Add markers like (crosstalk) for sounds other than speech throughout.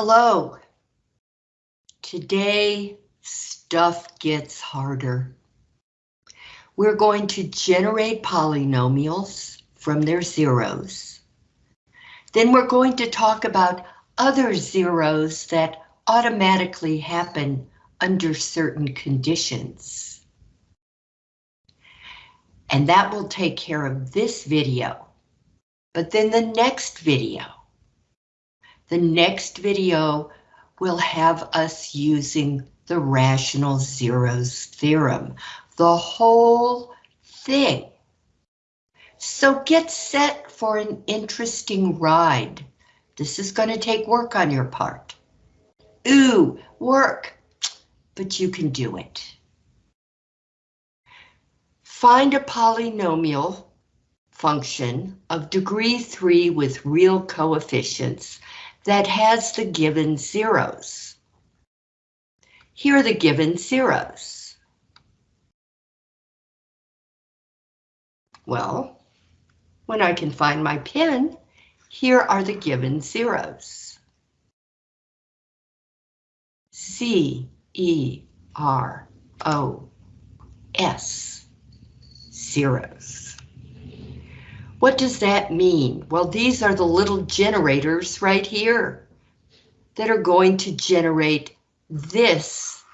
Hello. Today, stuff gets harder. We're going to generate polynomials from their zeros. Then we're going to talk about other zeros that automatically happen under certain conditions. And that will take care of this video. But then the next video, the next video will have us using the rational zeros theorem, the whole thing. So get set for an interesting ride. This is going to take work on your part. Ooh, work, but you can do it. Find a polynomial function of degree 3 with real coefficients that has the given zeros. Here are the given zeros. Well, when I can find my pin, here are the given zeros. C, E, R, O, S, zeros. What does that mean? Well, these are the little generators right here that are going to generate this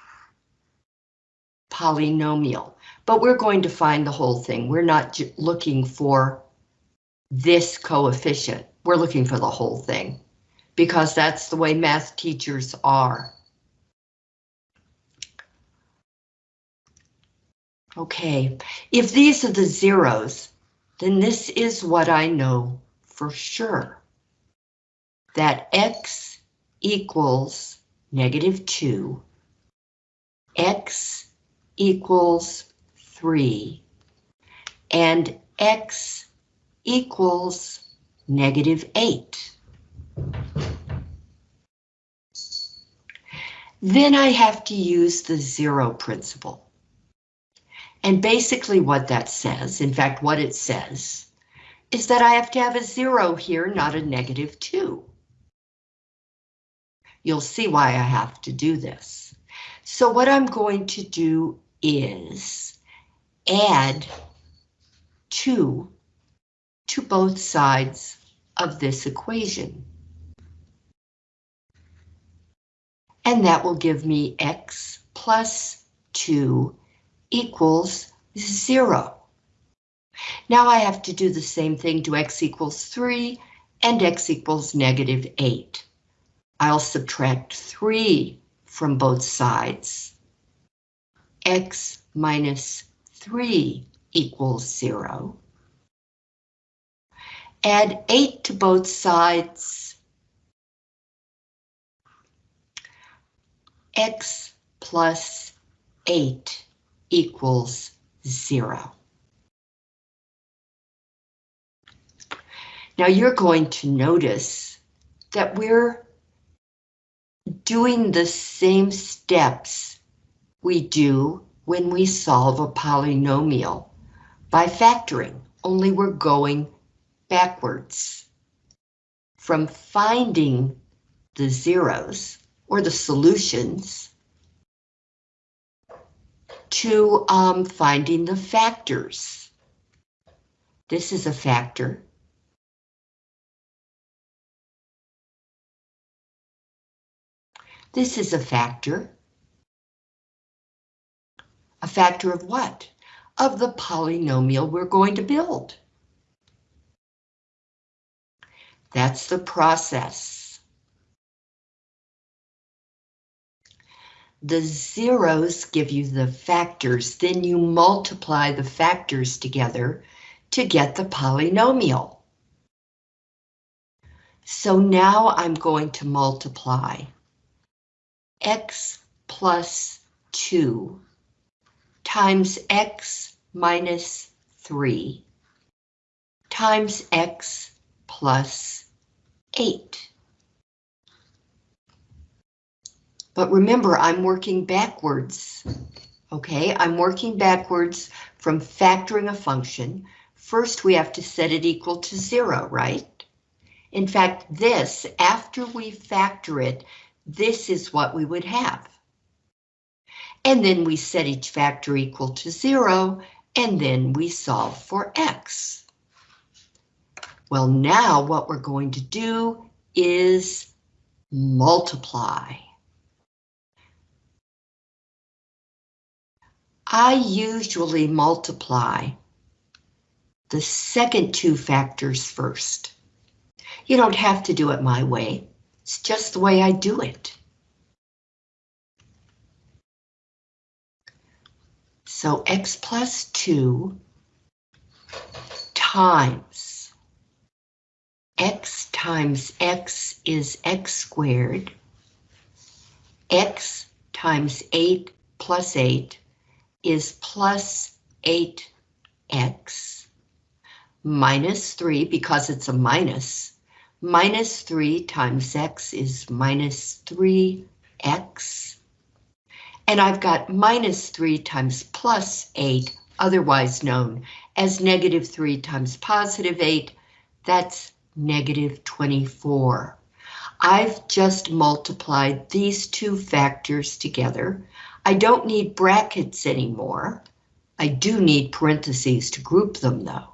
polynomial. But we're going to find the whole thing. We're not looking for this coefficient. We're looking for the whole thing because that's the way math teachers are. Okay, if these are the zeros, then this is what I know for sure. That x equals negative 2, x equals 3, and x equals negative 8. Then I have to use the zero principle. And basically what that says, in fact, what it says, is that I have to have a zero here, not a negative two. You'll see why I have to do this. So what I'm going to do is add two to both sides of this equation. And that will give me x plus 2 equals zero. Now I have to do the same thing to x equals 3 and x equals negative 8. I'll subtract 3 from both sides. x minus 3 equals 0. Add 8 to both sides. x plus 8 equals zero. Now you're going to notice that we're doing the same steps we do when we solve a polynomial by factoring, only we're going backwards. From finding the zeros or the solutions to um, finding the factors. This is a factor. This is a factor. A factor of what? Of the polynomial we're going to build. That's the process. The zeros give you the factors, then you multiply the factors together to get the polynomial. So now I'm going to multiply x plus 2 times x minus 3 times x plus 8. But remember, I'm working backwards. Okay, I'm working backwards from factoring a function. First, we have to set it equal to zero, right? In fact, this, after we factor it, this is what we would have. And then we set each factor equal to zero, and then we solve for x. Well, now what we're going to do is multiply. I usually multiply the second two factors first. You don't have to do it my way. It's just the way I do it. So x plus 2 times x times x is x squared. x times 8 plus 8 is plus 8x minus 3 because it's a minus. Minus 3 times x is minus 3x. And I've got minus 3 times plus 8, otherwise known as negative 3 times positive 8. That's negative 24. I've just multiplied these two factors together. I don't need brackets anymore. I do need parentheses to group them though.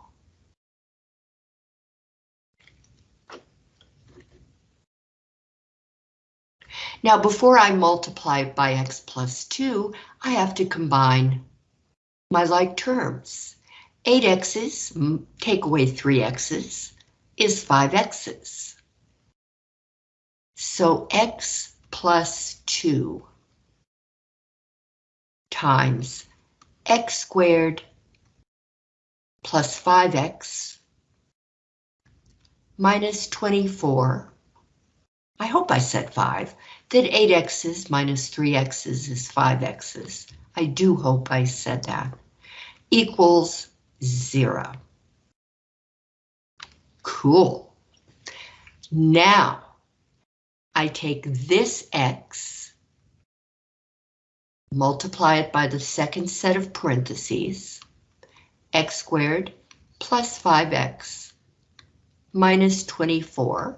Now before I multiply by x plus 2, I have to combine my like terms. 8 x's, take away 3 x's, is 5 x's. So x plus 2 times x squared plus 5x minus 24. I hope I said 5. That 8x's minus 3x's is 5x's. I do hope I said that. Equals 0. Cool. Now, I take this x, multiply it by the second set of parentheses, x squared plus 5x minus 24.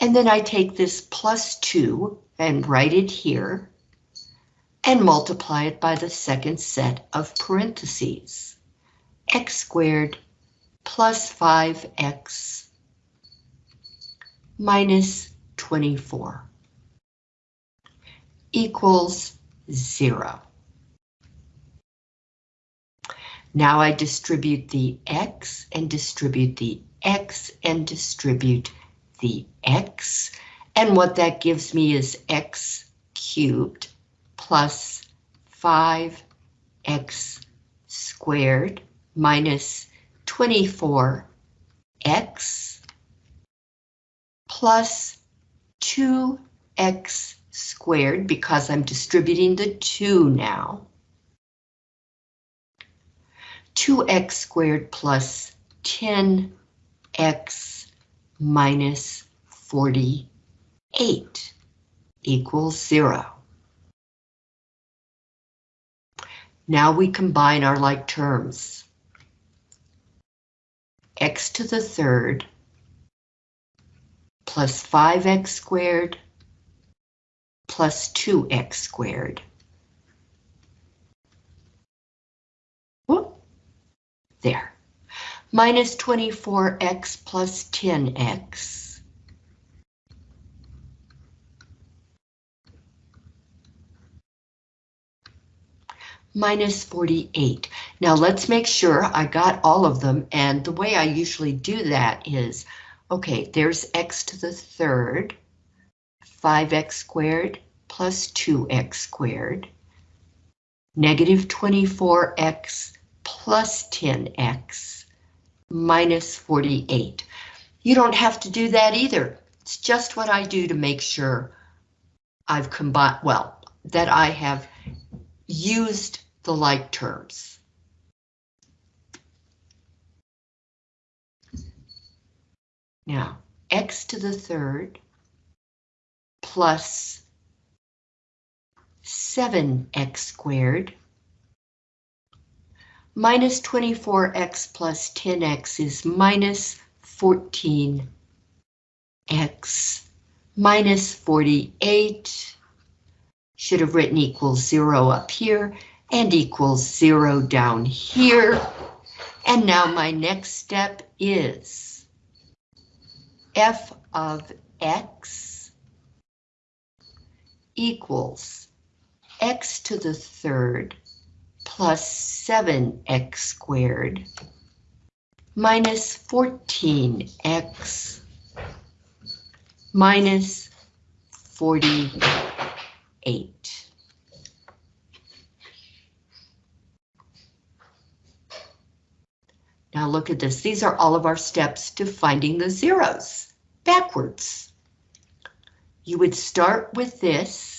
And then I take this plus 2 and write it here and multiply it by the second set of parentheses. x squared plus 5x minus 24 equals 0. Now I distribute the x and distribute the x and distribute the x, and what that gives me is x cubed plus 5x squared minus 24x plus 2x squared because I'm distributing the 2 now. 2x squared plus 10x minus 48 equals 0. Now we combine our like terms. x to the third plus 5x squared plus 2x squared. Whoop. There minus 24x plus 10x. Minus 48. Now let's make sure I got all of them, and the way I usually do that is, okay, there's x to the third, 5x squared plus 2x squared, negative 24x plus 10x minus 48. You don't have to do that either. It's just what I do to make sure I've combined, well, that I have used the like terms. Now, x to the third plus 7x squared Minus 24x plus 10x is minus 14x minus 48. Should have written equals zero up here and equals zero down here. And now my next step is f of x equals x to the third plus 7x squared minus 14x minus 48. Now look at this. These are all of our steps to finding the zeros backwards. You would start with this.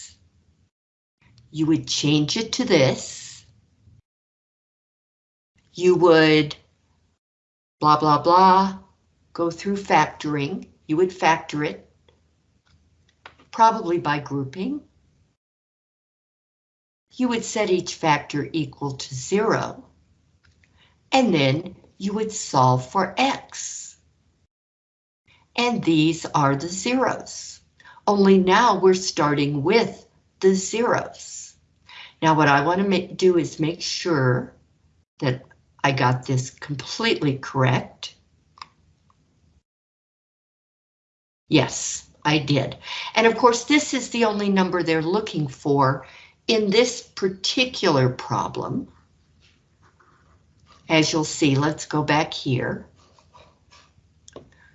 You would change it to this. You would blah, blah, blah, go through factoring. You would factor it, probably by grouping. You would set each factor equal to zero. And then you would solve for X. And these are the zeros. Only now we're starting with the zeros. Now what I want to do is make sure that I got this completely correct. Yes, I did. And of course, this is the only number they're looking for in this particular problem. As you'll see, let's go back here.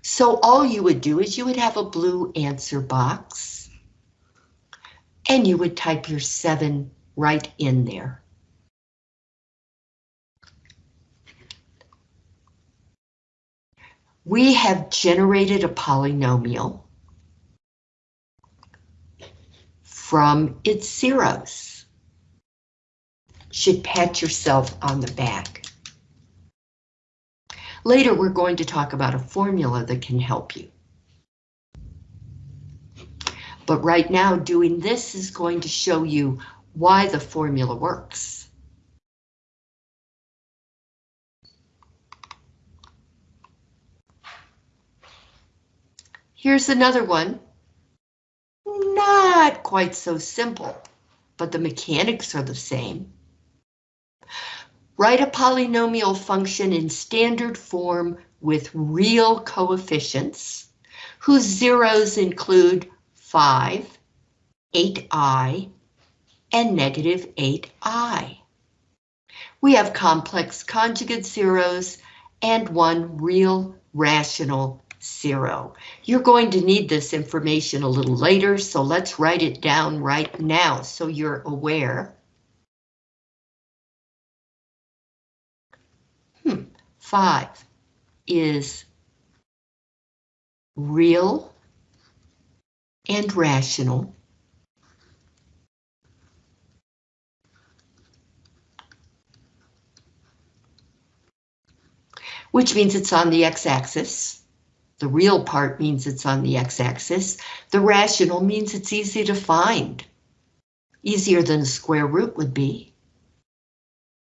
So all you would do is you would have a blue answer box and you would type your seven right in there. We have generated a polynomial from its zeros. Should pat yourself on the back. Later, we're going to talk about a formula that can help you. But right now, doing this is going to show you why the formula works. Here's another one. Not quite so simple, but the mechanics are the same. Write a polynomial function in standard form with real coefficients, whose zeros include 5, 8i, and negative 8i. We have complex conjugate zeros and one real rational zero. You're going to need this information a little later, so let's write it down right now so you're aware. Hmm. Five is real and rational. Which means it's on the x-axis. The real part means it's on the x-axis. The rational means it's easy to find. Easier than a square root would be.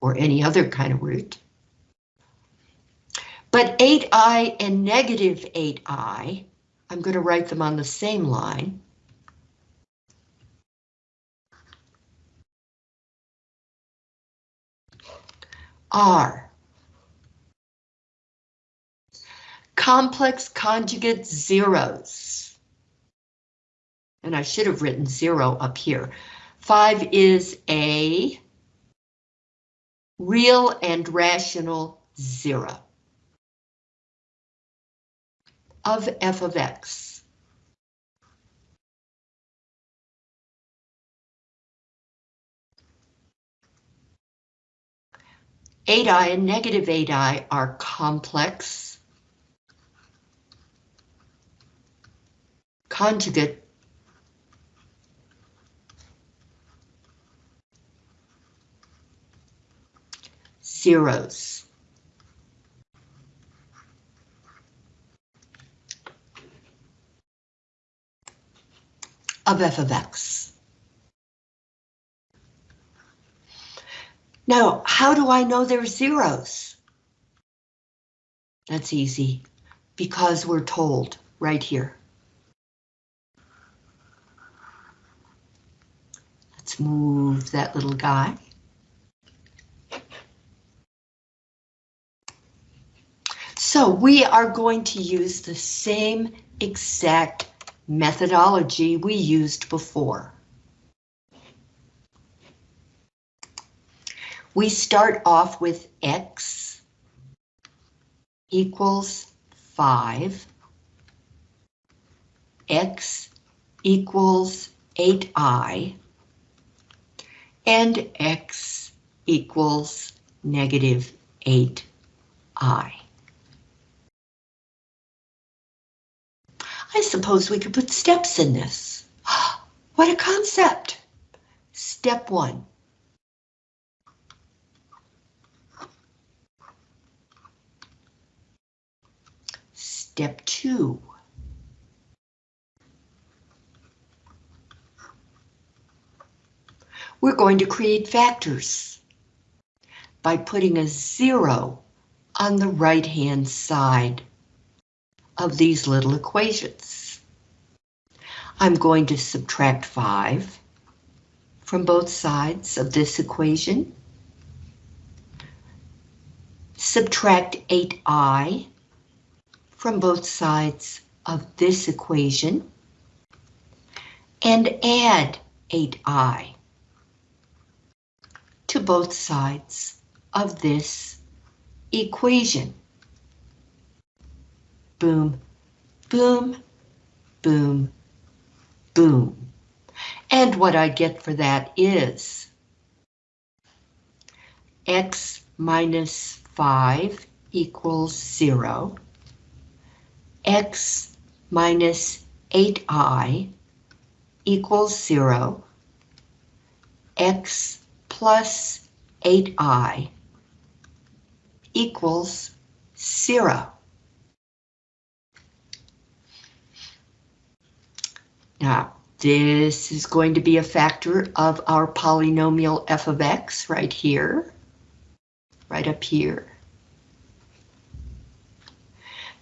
Or any other kind of root. But 8i and negative 8i, I'm going to write them on the same line. are complex conjugate zeros. And I should have written zero up here. Five is a real and rational zero of f of x. Eight i and negative eight i are complex conjugate zeros. Of f of x. Now, how do I know they're zeros? That's easy. because we're told right here. Let's move that little guy. So we are going to use the same exact methodology we used before. We start off with X equals 5, X equals 8i, and X equals negative 8i. I suppose we could put steps in this. (gasps) What a concept! Step one. Step two. We're going to create factors by putting a zero on the right-hand side of these little equations. I'm going to subtract 5 from both sides of this equation. Subtract 8i from both sides of this equation. And add 8i to both sides of this equation boom, boom, boom, boom. And what I get for that is x minus 5 equals 0, x minus 8i equals 0, x plus 8i equals 0. Now, this is going to be a factor of our polynomial f of x right here, right up here.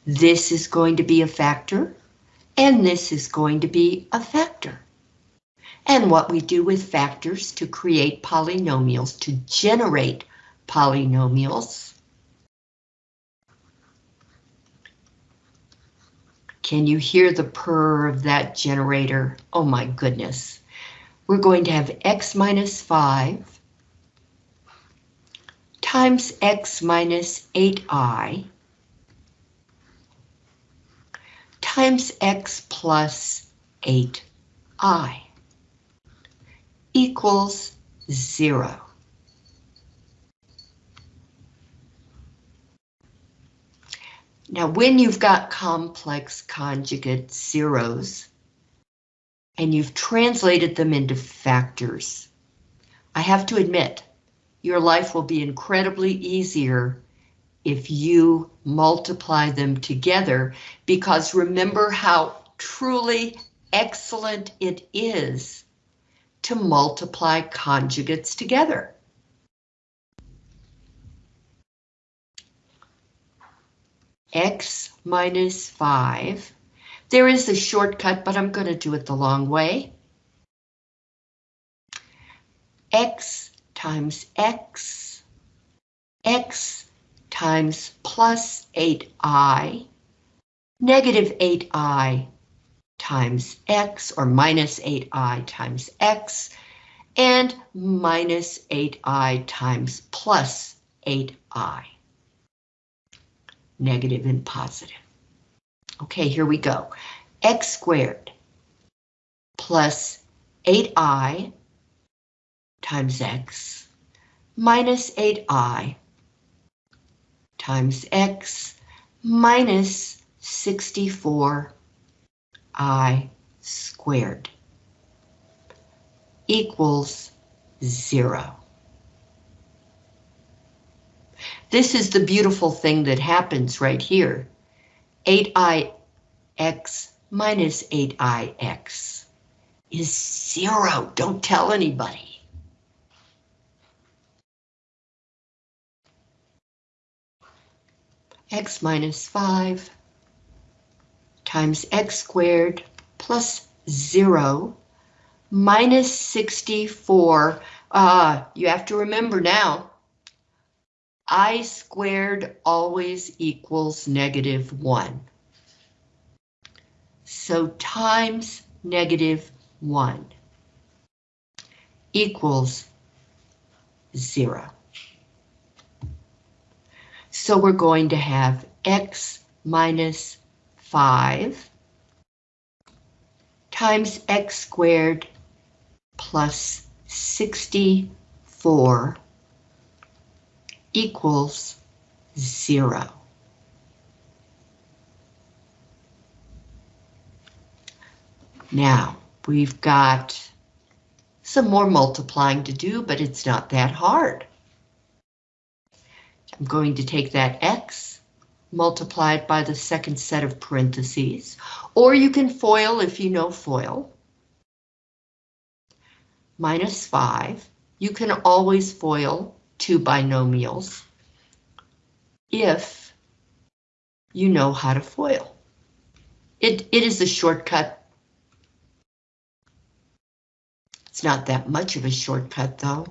This is going to be a factor, and this is going to be a factor. And what we do with factors to create polynomials, to generate polynomials, Can you hear the purr of that generator? Oh my goodness. We're going to have x minus 5 times x minus 8i times x plus 8i equals 0. Now, when you've got complex conjugate zeros, and you've translated them into factors, I have to admit, your life will be incredibly easier if you multiply them together, because remember how truly excellent it is to multiply conjugates together. X minus 5. There is a shortcut, but I'm going to do it the long way. x times x, x times plus 8i, negative 8i times x, or minus 8i times x, and minus 8i times plus 8i negative and positive. Okay, here we go. x squared plus 8i times x minus 8i times x minus 64i squared equals zero. This is the beautiful thing that happens right here. 8ix minus 8ix is zero. Don't tell anybody. x minus 5 times x squared plus 0 minus 64. Uh, you have to remember now, i squared always equals negative 1. So times negative 1 equals 0. So we're going to have x minus 5 times x squared plus 64 equals 0. Now, we've got some more multiplying to do, but it's not that hard. I'm going to take that x, multiply it by the second set of parentheses, or you can FOIL if you know FOIL. Minus 5. You can always FOIL two binomials if you know how to FOIL. It, it is a shortcut. It's not that much of a shortcut though.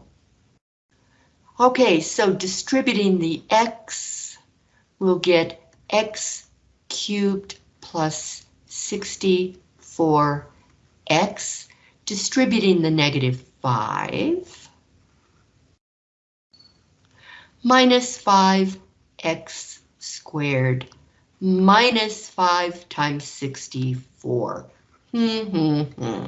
Okay, so distributing the x, we'll get x cubed plus 64x, distributing the negative 5, minus 5x squared, minus 5 times 64. Hmm, hmm, hmm.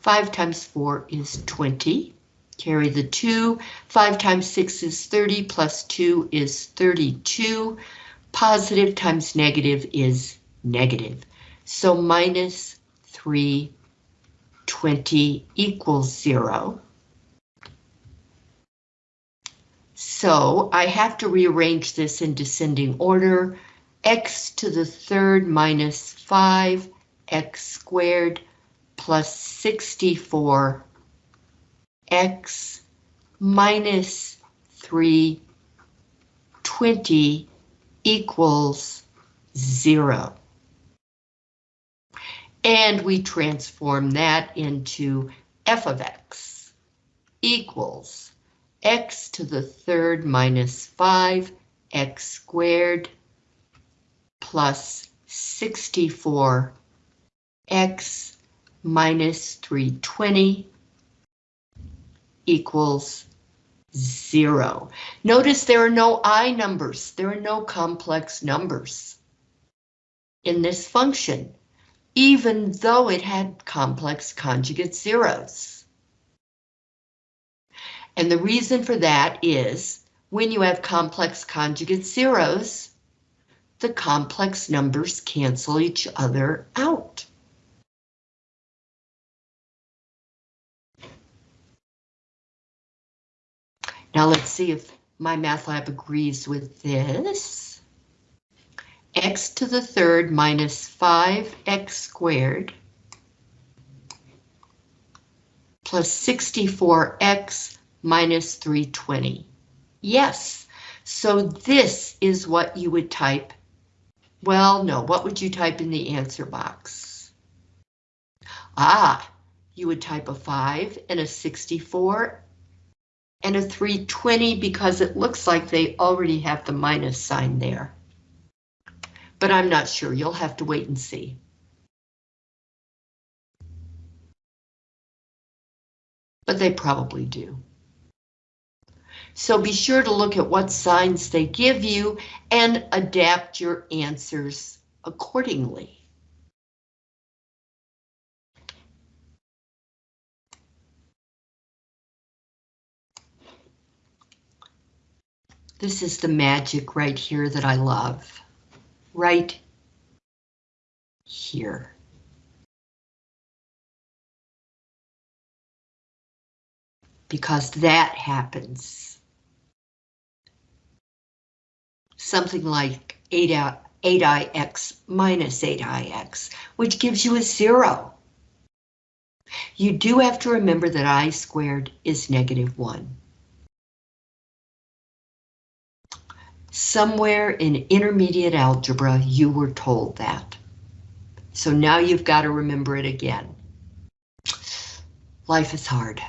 5 times 4 is 20. Carry the 2. 5 times 6 is 30, plus 2 is 32. Positive times negative is negative. So minus 320 equals 0. So I have to rearrange this in descending order. x to the third minus 5, x squared plus 64 x minus 320 equals 0. And we transform that into f of x equals x to the third minus 5 x squared plus 64 x minus 320 equals zero. Notice there are no I numbers. There are no complex numbers in this function, even though it had complex conjugate zeros. And the reason for that is when you have complex conjugate zeros, the complex numbers cancel each other out. Now let's see if MyMathLab agrees with this. x to the third minus 5x squared plus 64x minus 320. Yes, so this is what you would type. Well, no, what would you type in the answer box? Ah, you would type a 5 and a 64 and a 320 because it looks like they already have the minus sign there. But I'm not sure, you'll have to wait and see. But they probably do. So be sure to look at what signs they give you and adapt your answers accordingly. This is the magic right here that I love. Right here. Because that happens. Something like 8, 8ix minus 8ix, which gives you a zero. You do have to remember that i squared is negative 1. Somewhere in intermediate algebra, you were told that. So now you've got to remember it again. Life is hard.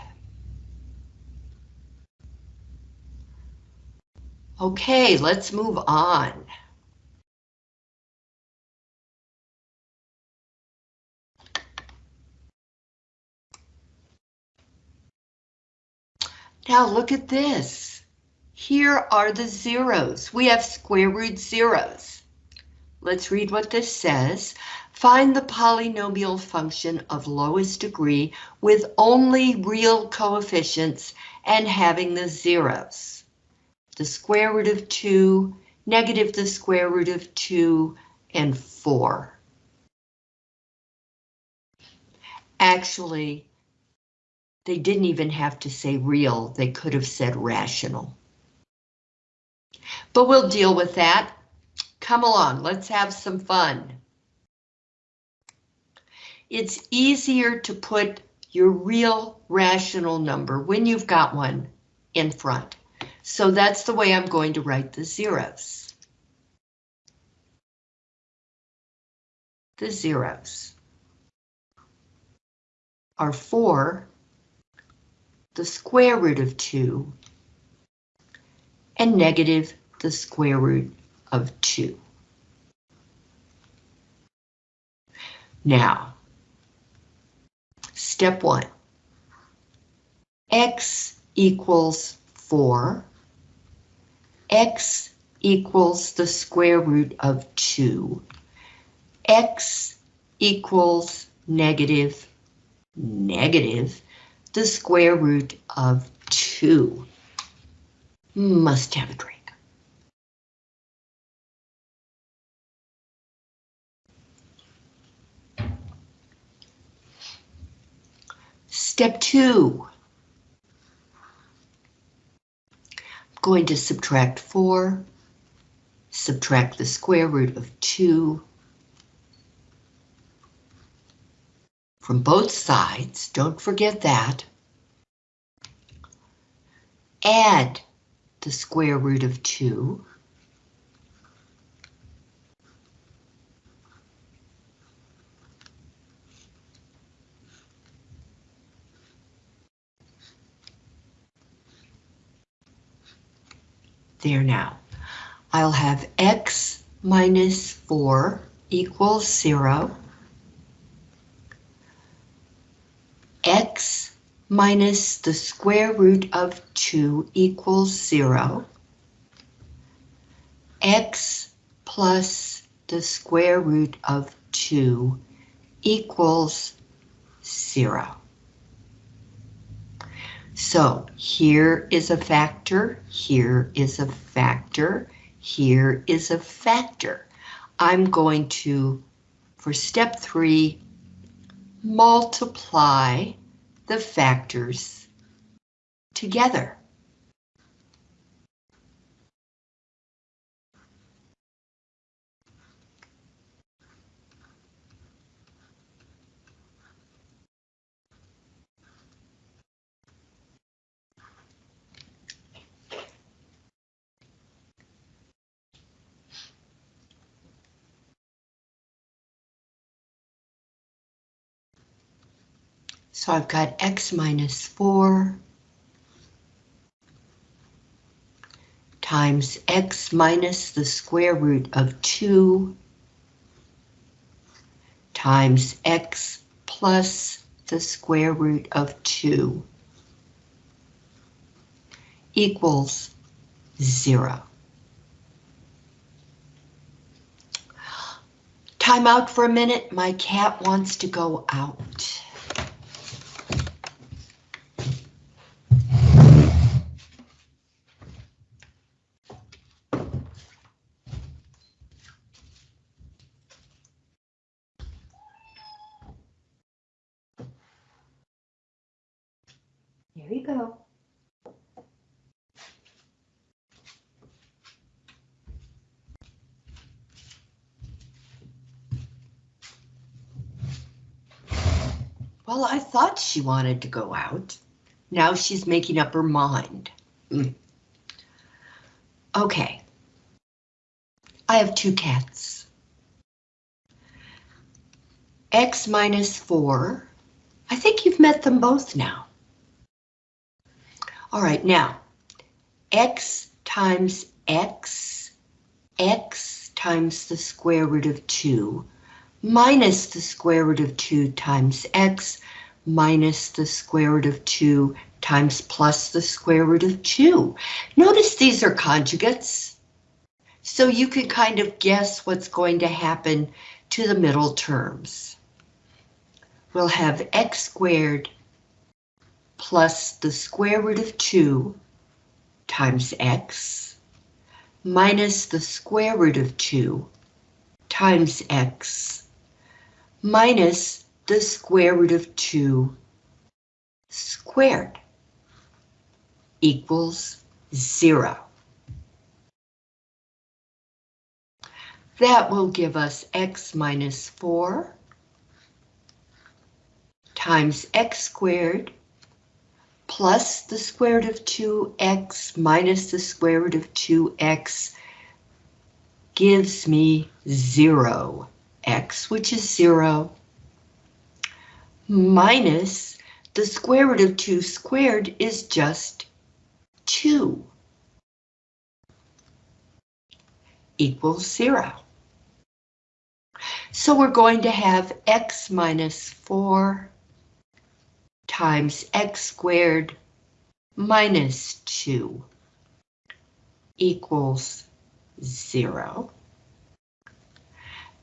Okay, let's move on. Now look at this. Here are the zeros. We have square root zeros. Let's read what this says. Find the polynomial function of lowest degree with only real coefficients and having the zeros. The square root of 2, negative the square root of 2, and 4. Actually, they didn't even have to say real, they could have said rational. But we'll deal with that. Come along, let's have some fun. It's easier to put your real rational number when you've got one in front. So that's the way I'm going to write the zeros. The zeros are 4 the square root of 2 and negative the square root of 2. Now, step 1. x equals 4. X equals the square root of 2. x equals negative, negative the square root of 2. Must have a drink. Step 2. Going to subtract 4, subtract the square root of 2, from both sides, don't forget that. Add the square root of 2. There now. I'll have x minus 4 equals 0. x minus the square root of 2 equals 0. x plus the square root of 2 equals 0. So here is a factor, here is a factor, here is a factor. I'm going to, for step three, multiply the factors together. So I've got x minus 4 times x minus the square root of 2 times x plus the square root of 2 equals 0. Time out for a minute, my cat wants to go out. Thought she wanted to go out. Now she's making up her mind. Mm. Okay, I have two cats. X minus 4. I think you've met them both now. All right, now, x times x, x times the square root of 2, minus the square root of 2 times x, minus the square root of 2 times plus the square root of 2. Notice these are conjugates. So you can kind of guess what's going to happen to the middle terms. We'll have x squared plus the square root of 2 times x minus the square root of 2 times x minus the square root of 2 squared equals 0. That will give us x minus 4 times x squared plus the square root of 2x minus the square root of 2x gives me 0 x, which is 0, minus the square root of 2 squared is just 2, equals 0. So we're going to have x minus 4 times x squared minus 2 equals 0.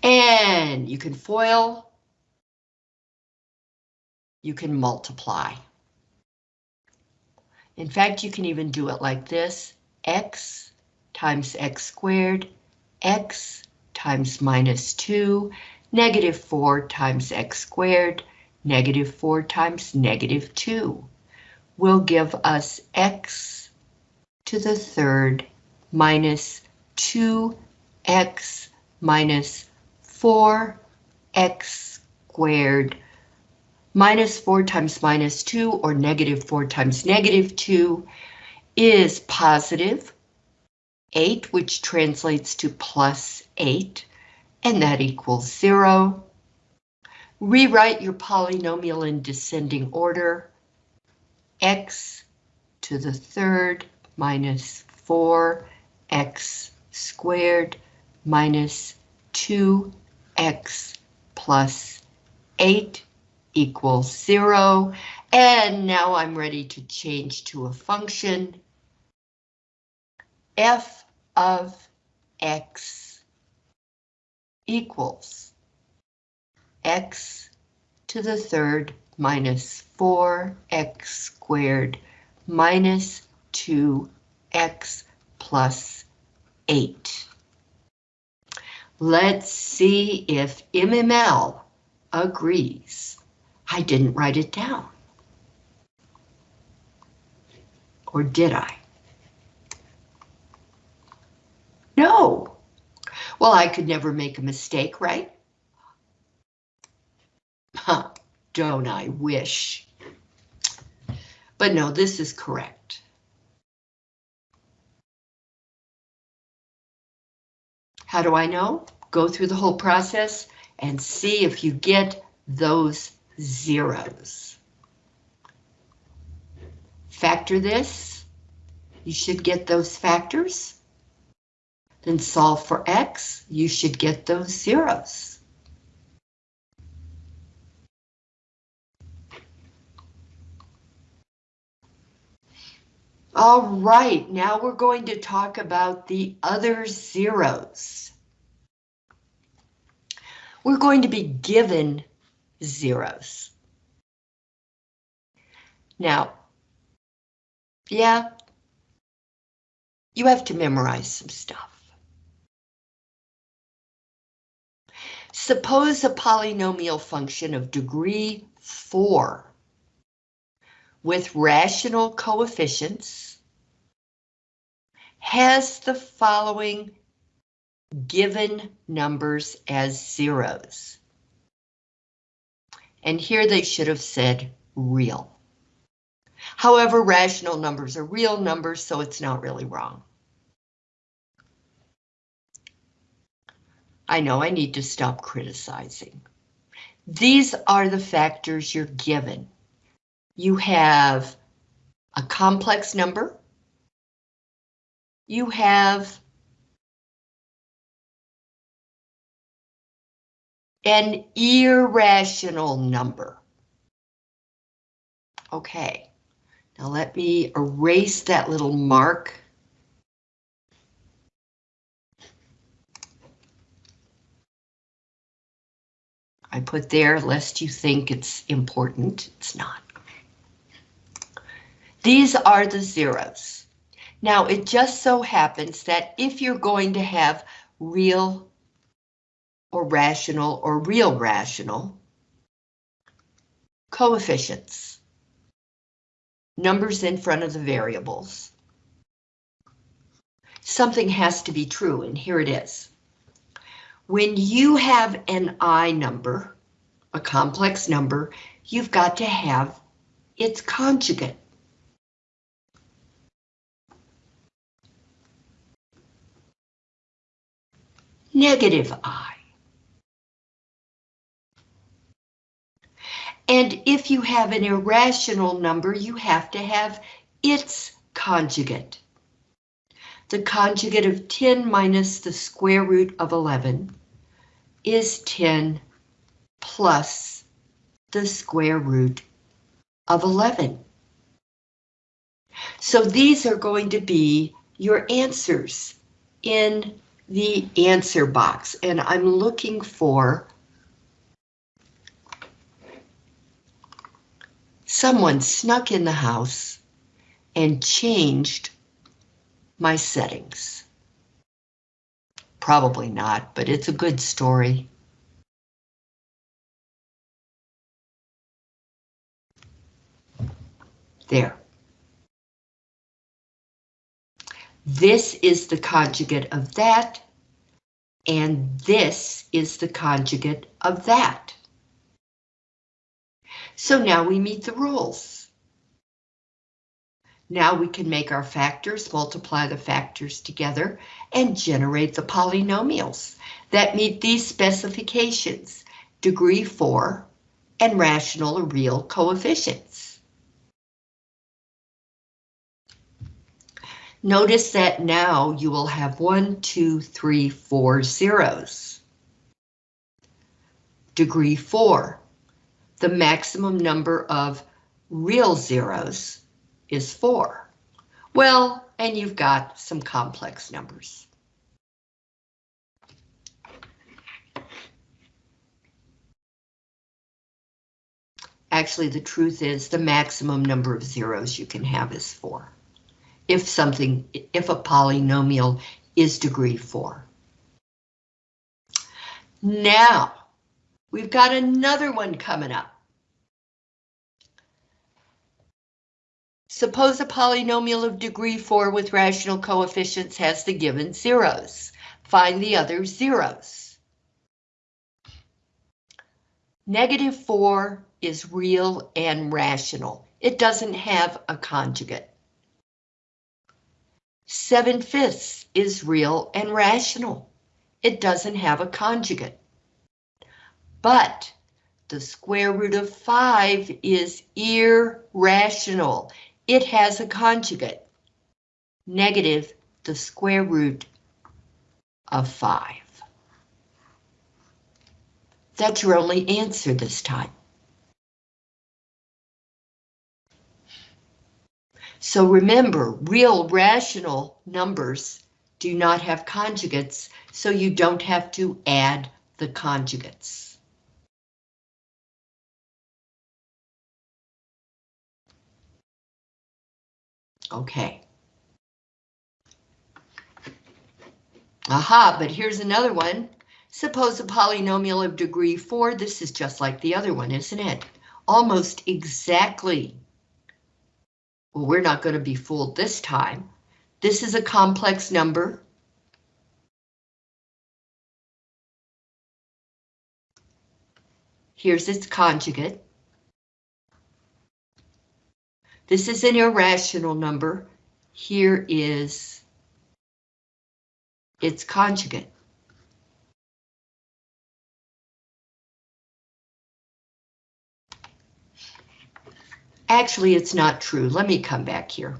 And you can FOIL, you can multiply. In fact, you can even do it like this, x times x squared, x times minus 2, negative 4 times x squared, negative 4 times negative 2 will give us x to the third minus 2x minus 4x squared minus 4 times minus 2 or negative 4 times negative 2 is positive 8, which translates to plus 8, and that equals 0. Rewrite your polynomial in descending order. x to the third minus 4x squared minus 2x plus 8 equals 0. And now I'm ready to change to a function. f of x equals x to the third minus 4x squared minus 2x plus 8. Let's see if MML agrees. I didn't write it down. Or did I? No. Well, I could never make a mistake, right? Huh, don't I wish? But no, this is correct. How do I know? Go through the whole process and see if you get those zeros. Factor this. You should get those factors. Then solve for x. You should get those zeros. All right, now we're going to talk about the other zeros. We're going to be given zeros. Now, yeah, you have to memorize some stuff. Suppose a polynomial function of degree 4 with rational coefficients has the following given numbers as zeros. And here they should have said real. However, rational numbers are real numbers, so it's not really wrong. I know I need to stop criticizing. These are the factors you're given. You have a complex number. You have an irrational number. Okay, now let me erase that little mark. I put there lest you think it's important, it's not. These are the zeros. Now it just so happens that if you're going to have real or rational or real rational coefficients, numbers in front of the variables, something has to be true, and here it is. When you have an I number, a complex number, you've got to have its conjugate. Negative I. And if you have an irrational number, you have to have its conjugate. The conjugate of 10 minus the square root of 11 is 10 plus the square root of 11. So these are going to be your answers in the answer box, and I'm looking for someone snuck in the house and changed my settings. Probably not, but it's a good story. There. This is the conjugate of that, and this is the conjugate of that. So now we meet the rules. Now we can make our factors, multiply the factors together, and generate the polynomials that meet these specifications, degree 4, and rational or real coefficients. Notice that now you will have one, two, three, four zeros. Degree 4, the maximum number of real zeros is 4. Well, and you've got some complex numbers. Actually, the truth is the maximum number of zeros you can have is 4. If something, if a polynomial is degree 4. Now, We've got another one coming up. Suppose a polynomial of degree 4 with rational coefficients has the given zeros. Find the other zeros. Negative 4 is real and rational. It doesn't have a conjugate. 7 fifths is real and rational. It doesn't have a conjugate but the square root of 5 is irrational. It has a conjugate, negative the square root of 5. That's your only answer this time. So remember, real rational numbers do not have conjugates, so you don't have to add the conjugates. Okay. Aha, but here's another one. Suppose a polynomial of degree 4, this is just like the other one, isn't it? Almost exactly. Well, we're not going to be fooled this time. This is a complex number. Here's its conjugate. This is an irrational number. Here is its conjugate. Actually, it's not true. Let me come back here.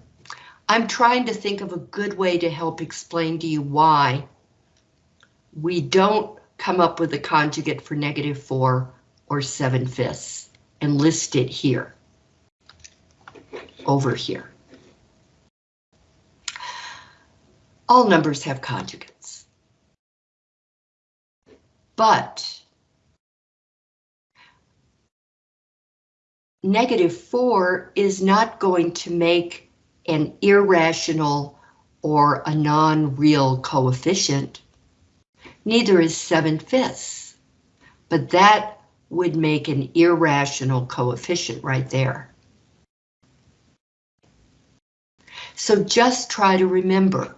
I'm trying to think of a good way to help explain to you why we don't come up with a conjugate for negative 4 or 7 fifths and list it here over here. All numbers have conjugates. But negative 4 is not going to make an irrational or a non-real coefficient. Neither is 7 fifths, but that would make an irrational coefficient right there. So just try to remember,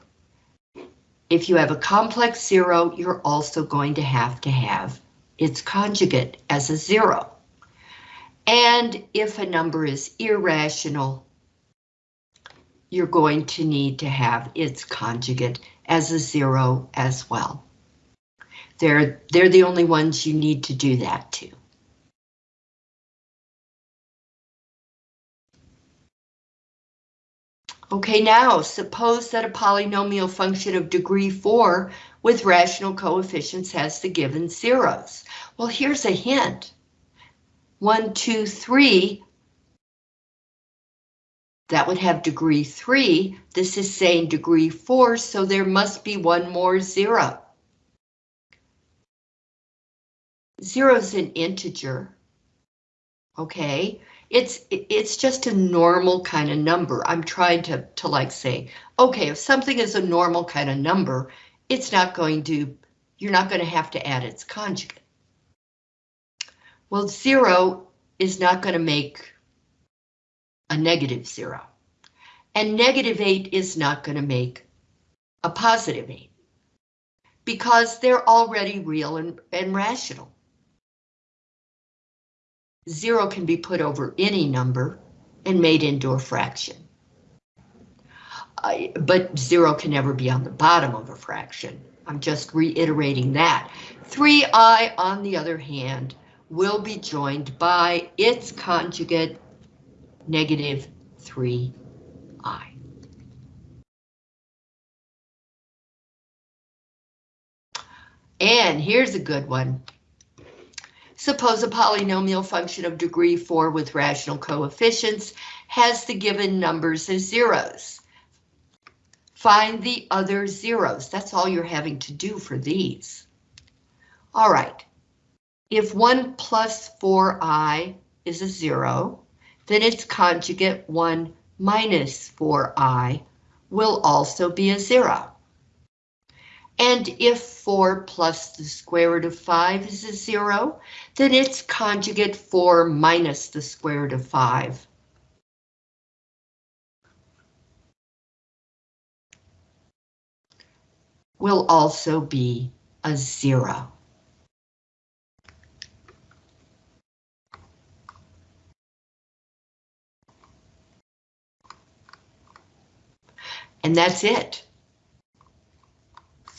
if you have a complex zero, you're also going to have to have its conjugate as a zero. And if a number is irrational, you're going to need to have its conjugate as a zero as well. They're, they're the only ones you need to do that to. Okay, now suppose that a polynomial function of degree 4 with rational coefficients has the given zeros. Well, here's a hint one, two, three, that would have degree three. This is saying degree four, so there must be one more zero. Zero is an integer. Okay, it's it's just a normal kind of number. I'm trying to, to like say, okay, if something is a normal kind of number, it's not going to, you're not going to have to add its conjugate. Well, zero is not going to make a negative zero. And negative eight is not going to make a positive eight. Because they're already real and, and rational. Zero can be put over any number and made into a fraction. But zero can never be on the bottom of a fraction. I'm just reiterating that. 3i, on the other hand, will be joined by its conjugate, negative 3i. And here's a good one. Suppose a polynomial function of degree 4 with rational coefficients has the given numbers as zeros. Find the other zeros. That's all you're having to do for these. All right, if 1 plus 4i is a 0, then its conjugate 1 minus 4i will also be a 0. And if 4 plus the square root of 5 is a 0, then its conjugate 4 minus the square root of 5 will also be a 0. And that's it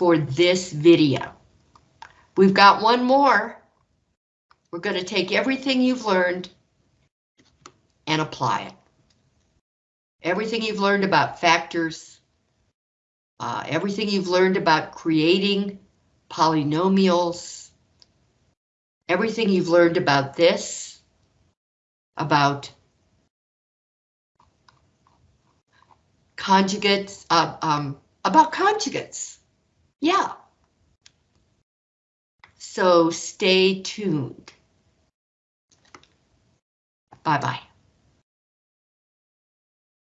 for this video. We've got one more. We're going to take everything you've learned and apply it. Everything you've learned about factors, uh, everything you've learned about creating polynomials, everything you've learned about this, about conjugates, uh, um, about conjugates. Yeah. So stay tuned. Bye-bye.